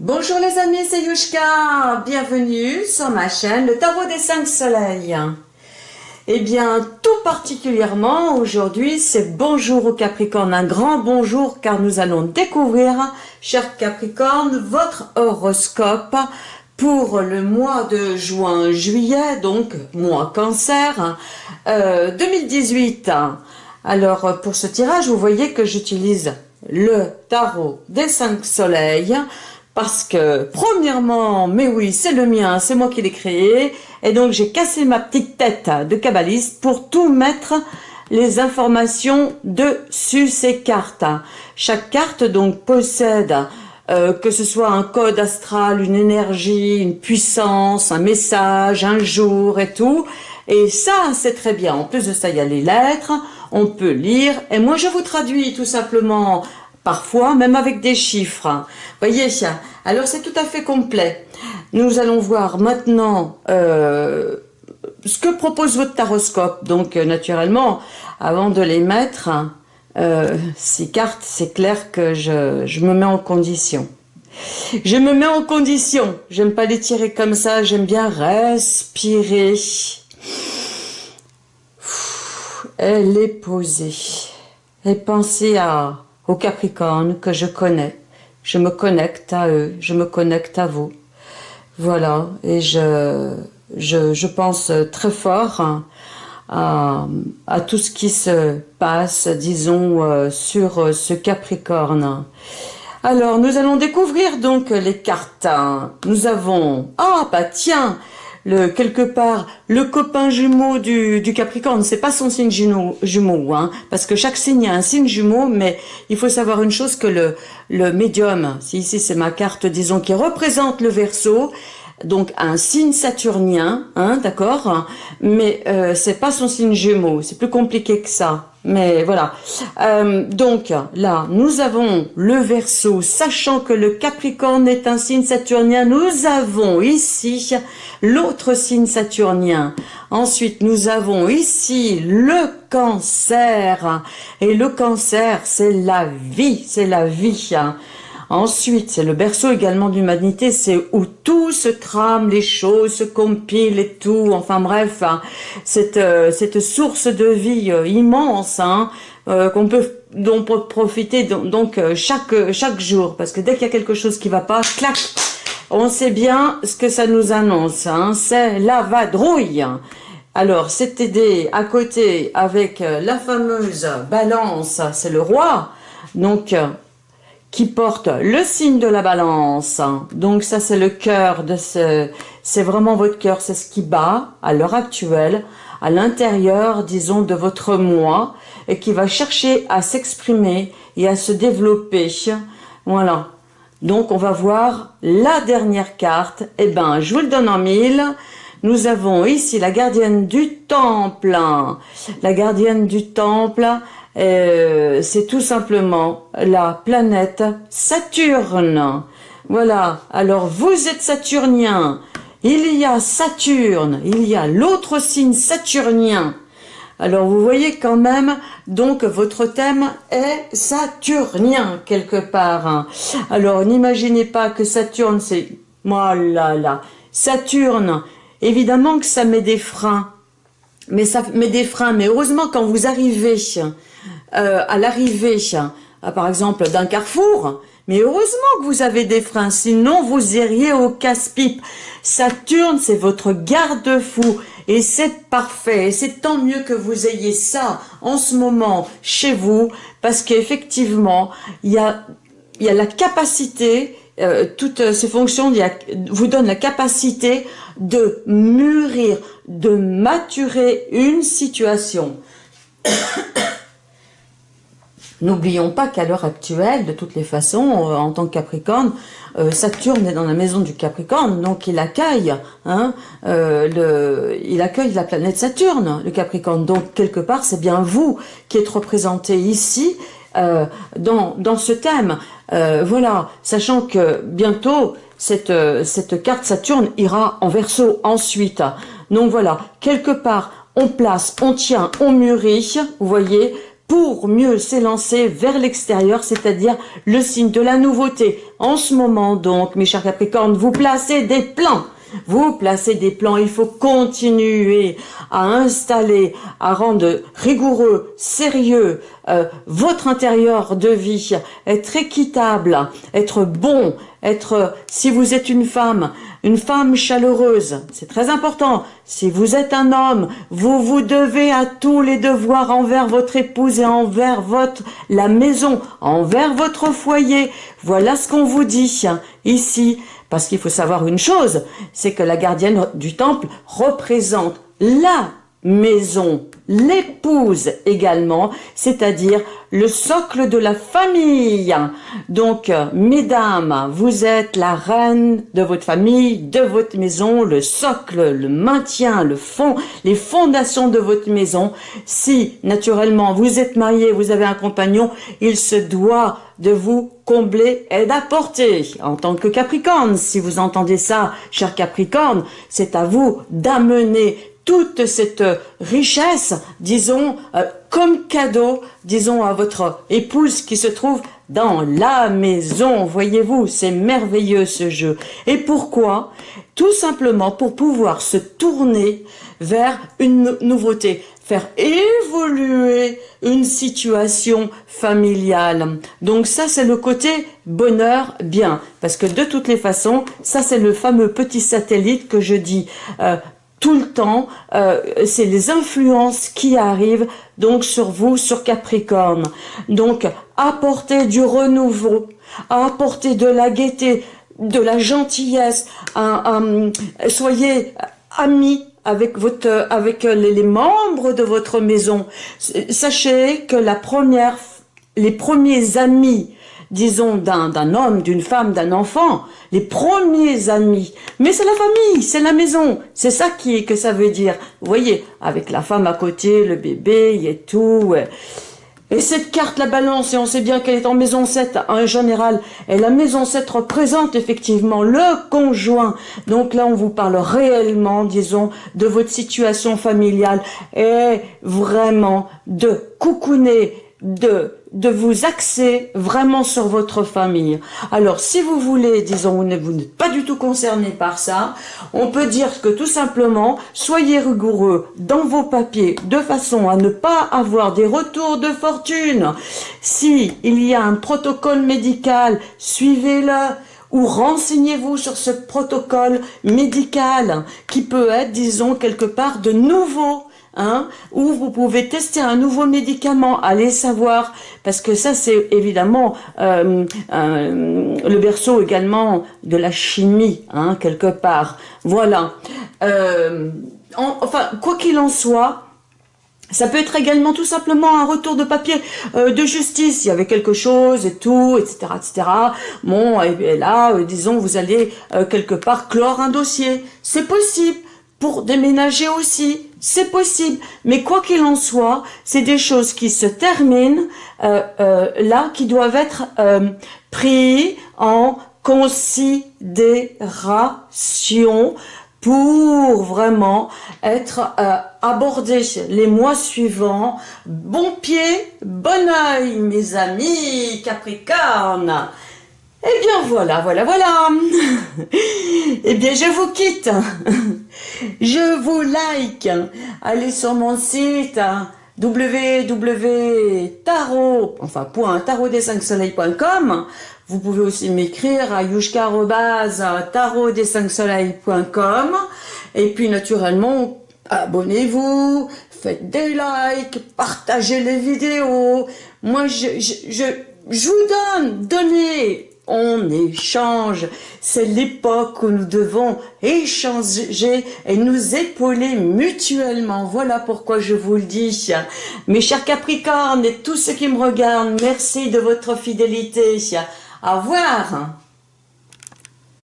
Bonjour les amis, c'est Yushka. Bienvenue sur ma chaîne, le tarot des cinq soleils. Eh bien, tout particulièrement aujourd'hui, c'est bonjour au Capricorne. Un grand bonjour car nous allons découvrir, cher Capricorne, votre horoscope pour le mois de juin-juillet, donc mois cancer, 2018. Euh, Alors, pour ce tirage, vous voyez que j'utilise le tarot des cinq soleils parce que, premièrement, mais oui, c'est le mien, c'est moi qui l'ai créé, et donc j'ai cassé ma petite tête de kabbaliste pour tout mettre les informations dessus ces cartes. Chaque carte donc possède euh, que ce soit un code astral, une énergie, une puissance, un message, un jour et tout. Et ça, c'est très bien. En plus de ça, il y a les lettres, on peut lire. Et moi, je vous traduis tout simplement parfois, même avec des chiffres. Voyez, alors c'est tout à fait complet. Nous allons voir maintenant euh, ce que propose votre taroscope. Donc, euh, naturellement, avant de les mettre, euh, ces cartes, c'est clair que je, je me mets en condition. Je me mets en condition. J'aime pas les tirer comme ça. J'aime bien respirer. Elle est posée. Et pensez à aux que je connais. Je me connecte à eux, je me connecte à vous. Voilà, et je, je, je pense très fort à, tout ce qui se passe, disons, euh, sur ce Capricorne. Alors, nous allons découvrir donc les cartes. Nous avons... Ah, bah tiens le, quelque part le copain jumeau du, du Capricorne, c'est pas son signe jumeau, jumeau hein, parce que chaque signe a un signe jumeau, mais il faut savoir une chose que le, le médium, si ici c'est ma carte, disons, qui représente le Verseau, donc un signe saturnien, hein, d'accord, mais euh, c'est pas son signe jumeau, c'est plus compliqué que ça. Mais voilà. Euh, donc là, nous avons le Verseau, sachant que le Capricorne est un signe saturnien. Nous avons ici l'autre signe saturnien. Ensuite, nous avons ici le Cancer. Et le Cancer, c'est la vie, c'est la vie. Ensuite, c'est le berceau également de l'humanité, c'est où tout se trame, les choses se compilent et tout, enfin bref, hein. cette, euh, cette source de vie euh, immense hein, euh, qu'on peut dont profiter donc, chaque, chaque jour, parce que dès qu'il y a quelque chose qui va pas, clac, on sait bien ce que ça nous annonce, hein, c'est la vadrouille. Alors, c'est aidé à côté avec la fameuse balance, c'est le roi, donc qui porte le signe de la balance. Donc ça c'est le cœur de ce, c'est vraiment votre cœur, c'est ce qui bat à l'heure actuelle, à l'intérieur, disons, de votre moi, et qui va chercher à s'exprimer et à se développer. Voilà. Donc on va voir la dernière carte. Eh ben, je vous le donne en mille. Nous avons ici la gardienne du temple. La gardienne du temple, euh, c'est tout simplement la planète Saturne. Voilà, alors vous êtes saturnien, il y a Saturne, il y a l'autre signe saturnien. Alors vous voyez quand même, donc votre thème est saturnien quelque part. Alors n'imaginez pas que Saturne c'est... Moi là là, Saturne, évidemment que ça met des freins. Mais ça met des freins, mais heureusement quand vous arrivez euh, à l'arrivée, par exemple, d'un carrefour, mais heureusement que vous avez des freins, sinon vous iriez au casse-pipe. Saturne, c'est votre garde-fou, et c'est parfait, et c'est tant mieux que vous ayez ça en ce moment chez vous, parce qu'effectivement, il y a la capacité, euh, toutes ces fonctions vous donnent la capacité de mûrir, de maturer une situation. N'oublions pas qu'à l'heure actuelle, de toutes les façons, euh, en tant que Capricorne, euh, Saturne est dans la maison du Capricorne, donc il accueille, hein, il accueille la planète Saturne, le Capricorne. Donc quelque part, c'est bien vous qui êtes représenté ici dans, dans ce thème. voilà, sachant que bientôt, cette, cette carte Saturne ira en verso ensuite. Donc voilà, quelque part, on place, on tient, on mûrit, vous voyez, pour mieux s'élancer vers l'extérieur, c'est-à-dire le signe de la nouveauté. En ce moment donc, mes chers Capricornes, vous placez des plans vous placez des plans, il faut continuer à installer, à rendre rigoureux, sérieux euh, votre intérieur de vie, être équitable, être bon, être, si vous êtes une femme, une femme chaleureuse, c'est très important. Si vous êtes un homme, vous vous devez à tous les devoirs envers votre épouse et envers votre, la maison, envers votre foyer. Voilà ce qu'on vous dit ici. Parce qu'il faut savoir une chose, c'est que la gardienne du temple représente la maison, l'épouse également, c'est-à-dire le socle de la famille. Donc, mesdames, vous êtes la reine de votre famille, de votre maison, le socle, le maintien, le fond, les fondations de votre maison. Si, naturellement, vous êtes marié, vous avez un compagnon, il se doit de vous combler et d'apporter. En tant que Capricorne, si vous entendez ça, cher Capricorne, c'est à vous d'amener toute cette richesse, disons, euh, comme cadeau, disons, à votre épouse qui se trouve dans la maison. Voyez-vous, c'est merveilleux ce jeu. Et pourquoi? Tout simplement pour pouvoir se tourner vers une nouveauté, faire évoluer une situation familiale. Donc ça, c'est le côté bonheur bien. Parce que de toutes les façons, ça, c'est le fameux petit satellite que je dis. Euh, tout le temps, euh, c'est les influences qui arrivent donc sur vous, sur Capricorne. Donc, apportez du renouveau, apportez de la gaieté, de la gentillesse, soyez amis avec votre avec les membres de votre maison. Sachez que la première les premiers amis disons, d'un homme, d'une femme, d'un enfant, les premiers amis. Mais c'est la famille, c'est la maison. C'est ça qui que ça veut dire. Vous voyez, avec la femme à côté, le bébé et tout. Et cette carte, la balance, et on sait bien qu'elle est en maison 7 en général, et la maison 7 représente effectivement le conjoint. Donc là, on vous parle réellement, disons, de votre situation familiale et vraiment de coucouner, de de vous axer vraiment sur votre famille. Alors, si vous voulez, disons, vous n'êtes pas du tout concerné par ça, on peut dire que tout simplement, soyez rigoureux dans vos papiers de façon à ne pas avoir des retours de fortune. Si il y a un protocole médical, suivez-le ou renseignez-vous sur ce protocole médical qui peut être, disons, quelque part de nouveau Hein, ou vous pouvez tester un nouveau médicament, allez savoir, parce que ça c'est évidemment euh, le berceau également de la chimie, hein, quelque part. Voilà. Euh, enfin, quoi qu'il en soit, ça peut être également tout simplement un retour de papier euh, de justice. Il y avait quelque chose et tout, etc., etc. Bon, et, là, disons, vous allez quelque part clore un dossier. C'est possible pour déménager aussi, c'est possible. Mais quoi qu'il en soit, c'est des choses qui se terminent euh, euh, là, qui doivent être euh, pris en considération pour vraiment être euh, abordés les mois suivants. Bon pied, bon oeil, mes amis Capricorne eh bien voilà, voilà, voilà. eh bien je vous quitte. je vous like. Allez sur mon site www.tarot, enfin point tarot des 5 soleils.com. Vous pouvez aussi m'écrire à yushka tarot des 5 soleils.com. Et puis naturellement, abonnez-vous, faites des likes, partagez les vidéos. Moi, je, je, je, vous donne, on échange. C'est l'époque où nous devons échanger et nous épauler mutuellement. Voilà pourquoi je vous le dis. Mes chers Capricornes et tous ceux qui me regardent, merci de votre fidélité. Au revoir.